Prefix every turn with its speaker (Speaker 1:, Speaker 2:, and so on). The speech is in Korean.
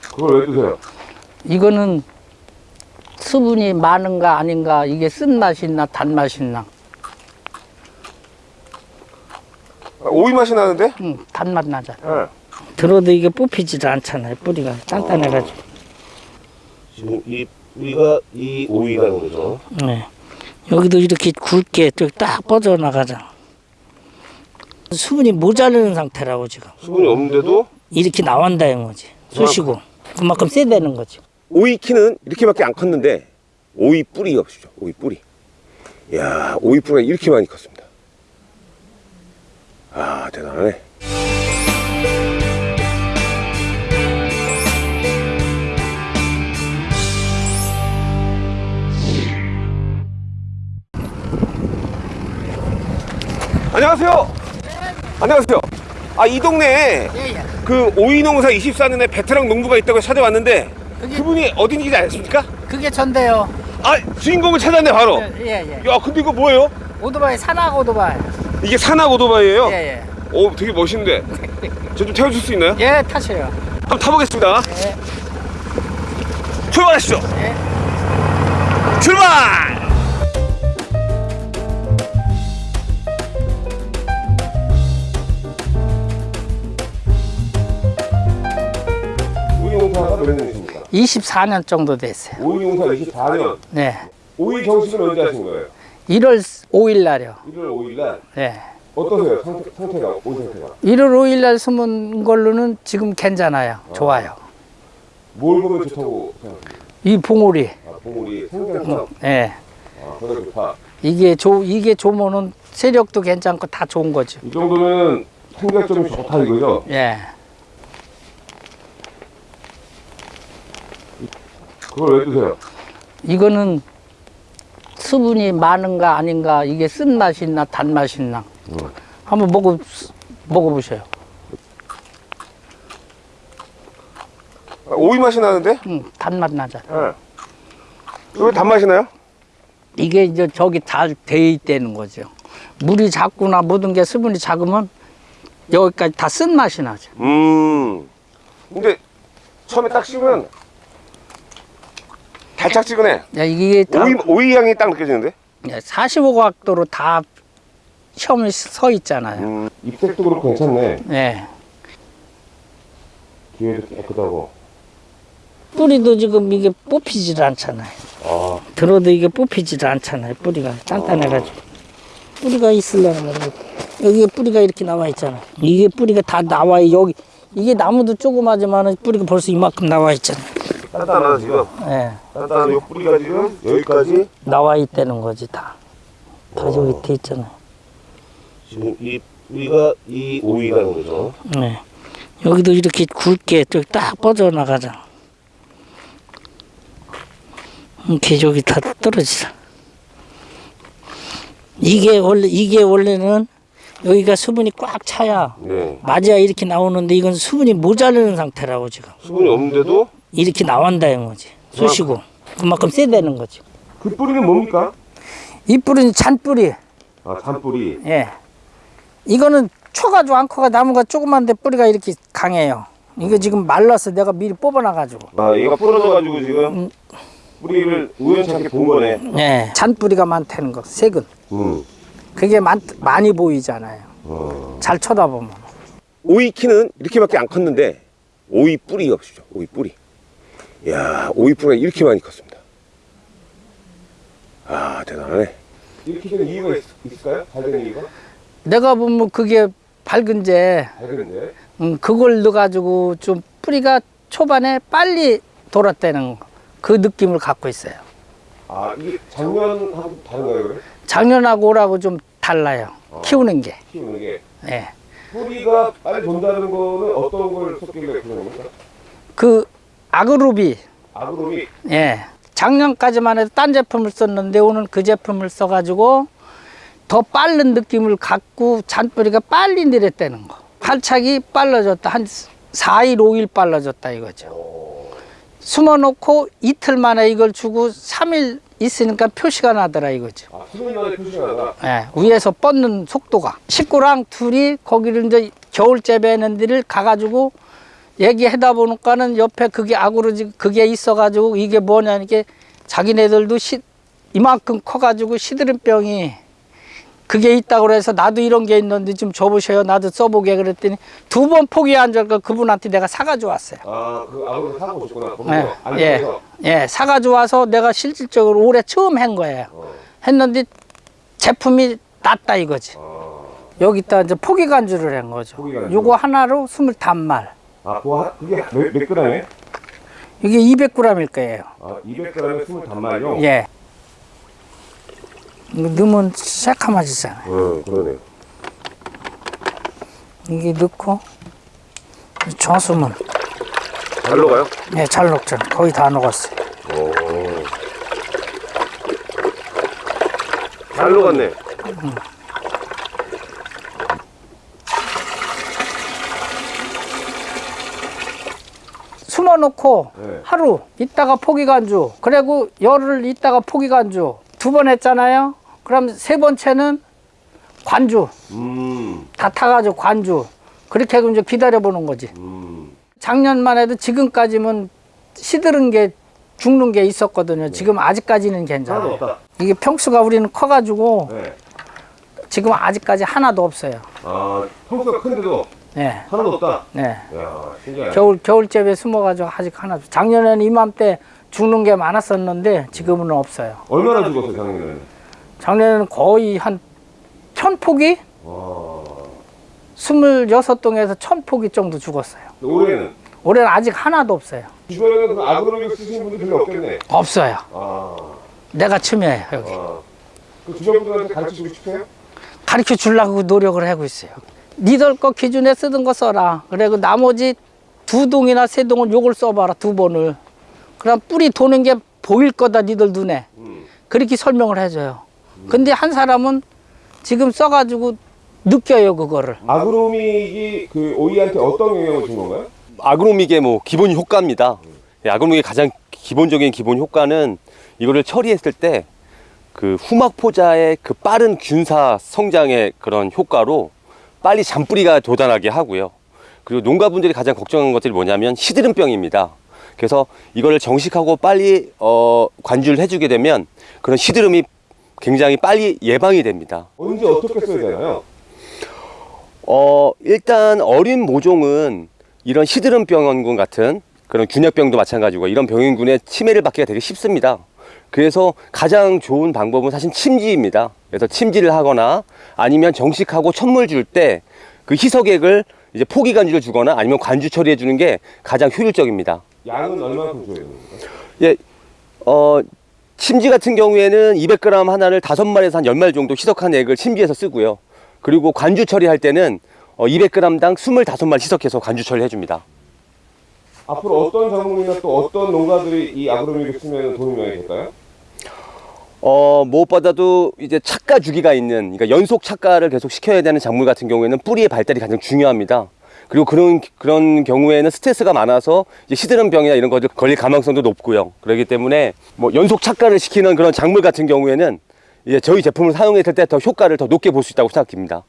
Speaker 1: 그걸 왜 드세요?
Speaker 2: 이거는 수분이 많은가 아닌가 이게 쓴맛이 있나 단맛이 있나
Speaker 1: 아, 오이 맛이 나는데?
Speaker 2: 응, 단맛 나잖아
Speaker 1: 네.
Speaker 2: 들어도 이게 뽑히지도 않잖아요 뿌리가 단단해가지고
Speaker 1: 지금 이 뿌리가 이 오이라는 거죠.
Speaker 2: 네. 여기도 이렇게 굵게 딱 뻗어나가잖아 수분이 모자르는 상태라고 지금
Speaker 1: 수분이 없는데도
Speaker 2: 이렇게 나온다는 거지 쑤시고 그만큼 세다는 거지
Speaker 1: 오이 키는 이렇게밖에 안 컸는데 오이 뿌리 없으죠. 오이 뿌리. 이야, 오이 뿌리가 이렇게 많이 컸습니다. 아, 대단하네. 안녕하세요. 안녕하세요. 아, 이 동네에
Speaker 2: 예 예
Speaker 1: 그 오이 농사 24년에 베테랑 농부가 있다고 찾아왔는데
Speaker 2: 그게-
Speaker 1: 그분이 어딘지 아십니까?
Speaker 2: 그게 전데요
Speaker 1: 아 주인공을 찾았네 바로
Speaker 2: 예 예
Speaker 1: 야 근데 이거 뭐예요?
Speaker 2: 오토바이 산악 오토바이
Speaker 1: 이게 산악 오토바이예요?
Speaker 2: 예 예
Speaker 1: 오 되게 멋있는데 저 좀 태워줄 수 있나요?
Speaker 2: 예 타셔요
Speaker 1: 한번 타보겠습니다
Speaker 2: 예.
Speaker 1: 출발하시죠
Speaker 2: 예.
Speaker 1: 출발! 년이십니까?
Speaker 2: 24년 정도 됐어요.
Speaker 1: 오이 농사 24년?
Speaker 2: 네.
Speaker 1: 오이 정식을 언제 하신 거예요?
Speaker 2: 1월 5일 날이요.
Speaker 1: 1월 5일 날?
Speaker 2: 네.
Speaker 1: 어떠세요? 상태, 상태가 오이 상태가?
Speaker 2: 1월 5일 날 심은 걸로는 지금 괜찮아요. 좋아요.
Speaker 1: 뭘 보면 좋다고 생각합니까?
Speaker 2: 이 봉오리.
Speaker 1: 아, 봉우리. 생장성
Speaker 2: 예
Speaker 1: 아, 그거 좋다.
Speaker 2: 이게 조 이게 좋으면은 세력도 괜찮고 다 좋은 거죠.
Speaker 1: 이 정도면 생장점이 좋다 이거죠?
Speaker 2: 예
Speaker 1: 그걸 왜 드세요?
Speaker 2: 이거는 수분이 많은가 아닌가 이게 쓴맛이 있나 단맛이 있나
Speaker 1: 음.
Speaker 2: 한번 먹어 먹어보세요
Speaker 1: 아, 오이 맛이 나는데?
Speaker 2: 응, 단맛 나잖아
Speaker 1: 네. 왜 단맛이 나요?
Speaker 2: 이게 이제 저기 잘돼 있다는 거죠 물이 작거나 모든 게 수분이 작으면 여기까지 다 쓴맛이 나죠
Speaker 1: 음 근데 처음에 딱 씹으면 달짝지근해
Speaker 2: 야, 이게 다
Speaker 1: 오이, 오이 향이 딱 느껴지는데?
Speaker 2: 45각도로 다 시험이 서 있잖아요.
Speaker 1: 음, 잎색도 그렇고 괜찮네.
Speaker 2: 예.
Speaker 1: 뒤에도 깨끗하고.
Speaker 2: 뿌리도 지금 이게 뽑히질 않잖아요.
Speaker 1: 아.
Speaker 2: 들어도 이게 뽑히질 않잖아요 뿌리가. 단단해가지고. 뿌리가 있으려면 여기에 뿌리가 이렇게 나와 있잖아. 이게 뿌리가 다 나와요 여기. 이게 나무도 조그마지만 뿌리가 벌써 이만큼 나와 있잖아
Speaker 1: 단단하다 지금?
Speaker 2: 예.
Speaker 1: 단단한 요 뿌리가 지금 여기까지?
Speaker 2: 나와 있다는 거지 다. 다 여기 돼 있잖아요
Speaker 1: 지금 이 뿌리가 이 오이라는 거죠?
Speaker 2: 네. 여기도 이렇게 굵게 저기 딱 뻗어나가잖아 이렇게 저기 다 떨어지잖아 이게 원래 이게 원래는 여기가 수분이 꽉 차야
Speaker 1: 네.
Speaker 2: 맞아야 이렇게 나오는데 이건 수분이 모자르는 상태라고 지금.
Speaker 1: 수분이 없는데도
Speaker 2: 이렇게 나온다 는 거지. 쑤시고. 그만큼 세다는 거지.
Speaker 1: 그 뿌리는 뭡니까?
Speaker 2: 이 뿌리는 잔뿌리.
Speaker 1: 아 잔뿌리.
Speaker 2: 예. 이거는 초가지고 안 커가 나무가 조그만데 뿌리가 이렇게 강해요. 이거 지금 말라서 내가 미리 뽑아놔가지고.
Speaker 1: 아 얘가 부러져가지고 지금 뿌리를 우연찮게 본 거네.
Speaker 2: 예. 잔뿌리가 많다는 거 색은.
Speaker 1: 음.
Speaker 2: 그게 많, 많이 보이잖아요.
Speaker 1: 어.
Speaker 2: 잘 쳐다보면.
Speaker 1: 오이 키는 이렇게밖에 안 컸는데 오이 뿌리가 없으죠 오이 뿌리. 이 야 오이 뿌리가 이렇게 많이 컸습니다 아 대단하네 이렇게 된 이유가 있, 있을까요? 잘된 이유가?
Speaker 2: 내가 보면 그게 밝은제
Speaker 1: 잘 되는데
Speaker 2: 음, 그걸 넣어가지고 좀 뿌리가 초반에 빨리 돌았다는 거. 그 느낌을 갖고 있어요
Speaker 1: 아 이게 작년하고 다른가요 그래?
Speaker 2: 작년하고 올하고 좀 달라요 키우는 게
Speaker 1: 키우는 게
Speaker 2: 예.
Speaker 1: 뿌리가 빨리 돈다는 거는 어떤 걸 섞길래 그런 겁니까?
Speaker 2: 그 아그루비
Speaker 1: 아그로미
Speaker 2: 예. 작년까지만 해도 딴 제품을 썼는데 오늘 그 제품을 써가지고 더 빠른 느낌을 갖고 잔뿌리가 빨리 내렸다는 거. 활착이 빨라졌다. 한 4일, 5일 빨라졌다 이거죠. 숨어놓고 이틀 만에 이걸 주고 3일 있으니까 표시가 나더라 이거죠.
Speaker 1: 아, 표시가.
Speaker 2: 예, 위에서 뻗는 속도가 식구랑 둘이 거기를 이제 겨울 재배 하는 데를 가가지고 얘기하다 보니까는 옆에 그게 아구르지 그게 있어가지고 이게 뭐냐 이게 자기네들도 시, 이만큼 커가지고 시드름병이 그게 있다고 그래서 나도 이런 게 있는데 좀 줘보셔요. 나도 써보게 그랬더니 두 번 포기한 줄 그분한테 내가 사가지고 왔어요.
Speaker 1: 아, 그 아무래도 사고 오셨구나.
Speaker 2: 예, 예, 예, 사가지고 와서 내가 실질적으로 올해 처음 한 거예요. 했는데 제품이 낫다 이거지. 여기다 이제 포기 간주를 한 거죠.
Speaker 1: 포기 간주.
Speaker 2: 요거 하나로 스물 단말.
Speaker 1: 아, 그거 그게 몇, 몇 그램에?
Speaker 2: 이게 200g일 거예요.
Speaker 1: 아, 200g에 20단말요?
Speaker 2: 예. 이거 넣으면 새카마지잖아요.
Speaker 1: 응, 그러네요.
Speaker 2: 이게 넣고 저수면
Speaker 1: 잘 녹아요?
Speaker 2: 예, 잘 녹잖아. 거의 다 녹았어요.
Speaker 1: 오. 잘 녹았네.
Speaker 2: 숨어놓고
Speaker 1: 네.
Speaker 2: 하루 있다가 포기 간주. 그리고 열흘 있다가 포기 간주. 두 번 했잖아요. 그럼 세 번째는 관주.
Speaker 1: 음,
Speaker 2: 다 타가지고 관주. 그렇게 하고 이제 기다려보는 거지.
Speaker 1: 음.
Speaker 2: 작년만 해도 지금까지는 시들은 게 죽는 게 있었거든요. 지금 아직까지는 괜찮아요. 이게 평수가 우리는 커가지고
Speaker 1: 네.
Speaker 2: 지금 아직까지 하나도 없어요.
Speaker 1: 아, 평수가 큰데도
Speaker 2: 네,
Speaker 1: 하나도 없다.
Speaker 2: 네.
Speaker 1: 야.
Speaker 2: 겨울 겨울집에 숨어가지고 아직 하나. 작년에는 이맘때 죽는 게 많았었는데 지금은 없어요.
Speaker 1: 얼마나 죽었어요, 작년에는?
Speaker 2: 작년에는 거의 한 천 포기,
Speaker 1: 와.
Speaker 2: 스물여섯 동에서 천 포기 정도 죽었어요.
Speaker 1: 올해는?
Speaker 2: 올해는 아직 하나도 없어요.
Speaker 1: 주변에는 그 아그로믹 쓰시는 분들 별로 없겠네.
Speaker 2: 없어요.
Speaker 1: 아,
Speaker 2: 내가 처음이에요 여기.
Speaker 1: 아. 그 주변 분들한테 가르치고 싶으세요?
Speaker 2: 가르쳐 주려고 노력을 하고 있어요. 니들 거 기준에 쓰던 거 써라. 그리고 나머지 두 동이나 세 동을 요걸 써봐라 두 번을. 그럼 뿌리 도는 게 보일 거다 니들 눈에.
Speaker 1: 음.
Speaker 2: 그렇게 설명을 해줘요. 근데 한 사람은 지금 써가지고 느껴요 그거를.
Speaker 1: 아그로믹이 그 오이한테 어떤 영향을 준 건가요?
Speaker 3: 아그로믹의 뭐 기본 효과입니다. 예, 아그로믹의 가장 기본적인 기본 효과는 이거를 처리했을 때 그 후막 포자의 그 빠른 균사 성장의 그런 효과로 빨리 잔뿌리가 돋아나게 하고요. 그리고 농가분들이 가장 걱정하는 것들이 뭐냐면 시드름병입니다. 그래서 이거를 정식하고 빨리 어, 관주를 해주게 되면 그런 시드름이 굉장히 빨리 예방이 됩니다.
Speaker 1: 언제 어떻게 써야 되나요?
Speaker 3: 어, 일단 어린 모종은 이런 시드름병원 같은 그런 균열병도 마찬가지고 이런 병인군의 치매를 받기가 되게 쉽습니다. 그래서 가장 좋은 방법은 사실 침지입니다. 그래서 침지를 하거나 아니면 정식하고 천물 줄 때 그 희석액을 이제 포기 관주를 주거나 아니면 관주 처리해 주는 게 가장 효율적입니다.
Speaker 1: 양은 얼마큼 줘야 됩니까?
Speaker 3: 예, 어, 침지 같은 경우에는 200g 하나를 5마리에서 한 10마리 정도 희석한 액을 침지해서 쓰고요. 그리고 관주 처리할 때는 어, 200g당 25마리 희석해서 관주 처리해 줍니다.
Speaker 1: 앞으로 어떤 작물이나 또 어떤 농가들이 이 아그로믹을 쓰면 도움이 많이 될까요?
Speaker 3: 어, 무엇보다도 이제 착가 주기가 있는, 그러니까 연속 착가를 계속 시켜야 되는 작물 같은 경우에는 뿌리의 발달이 가장 중요합니다. 그리고 그런, 그런 경우에는 스트레스가 많아서 이제 시드름 병이나 이런 것들 걸릴 가망성도 높고요. 그렇기 때문에 뭐 연속 착가를 시키는 그런 작물 같은 경우에는 이제 저희 제품을 사용했을 때 더 효과를 더 높게 볼 수 있다고 생각합니다.